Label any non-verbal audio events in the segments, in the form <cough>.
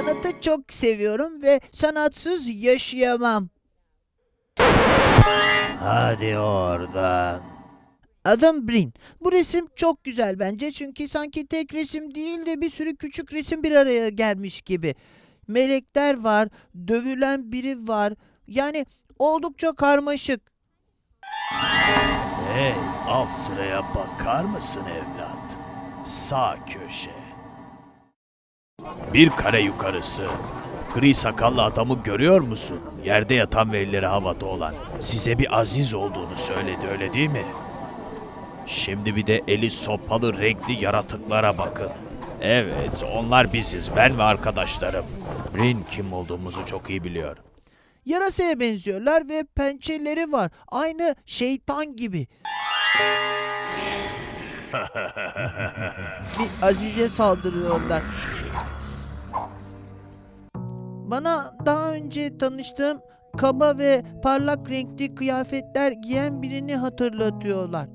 Sanatı çok seviyorum ve sanatsız yaşayamam. Hadi oradan. Adım Brin. Bu resim çok güzel bence çünkü sanki tek resim değil de bir sürü küçük resim bir araya gelmiş gibi. Melekler var, dövülen biri var. Yani oldukça karmaşık. Hey, alt sıraya bakar mısın evlat? Sağ köşe. Bir kare yukarısı. Gri sakallı adamı görüyor musun? Yerde yatan ve elleri havada olan. Size bir aziz olduğunu söyledi öyle değil mi? Şimdi bir de eli sopalı renkli yaratıklara bakın. Evet, onlar biziz, ben ve arkadaşlarım. Rin kim olduğumuzu çok iyi biliyor. Yarasaya benziyorlar ve pençeleri var. Aynı şeytan gibi. <laughs> bir Azize saldırıyorlar. Bana daha önce tanıştığım kaba ve parlak renkli kıyafetler giyen birini hatırlatıyorlar.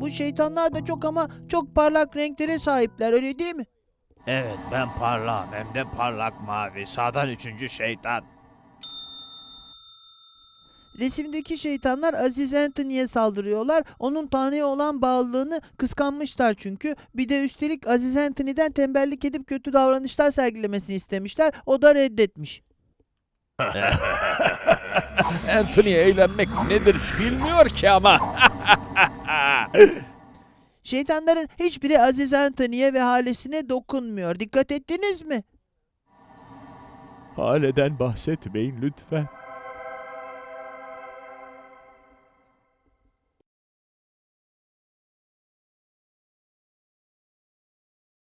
Bu şeytanlar da çok ama çok parlak renklere sahipler öyle değil mi? Evet, ben parlağım hem de parlak mavi. Sağdan üçüncü şeytan. Resimdeki şeytanlar Aziz Anthony'ye saldırıyorlar. Onun Tanrı'ya olan bağlılığını kıskanmışlar çünkü. Bir de üstelik Aziz Anthony'den tembellik edip kötü davranışlar sergilemesini istemişler. O da reddetmiş. <laughs> Anthony eğlenmek nedir bilmiyor ki ama. <laughs> Şeytanların hiçbiri Aziz Anthony'ye ve halesine dokunmuyor. Dikkat ettiniz mi? Haleden bahsetmeyin lütfen.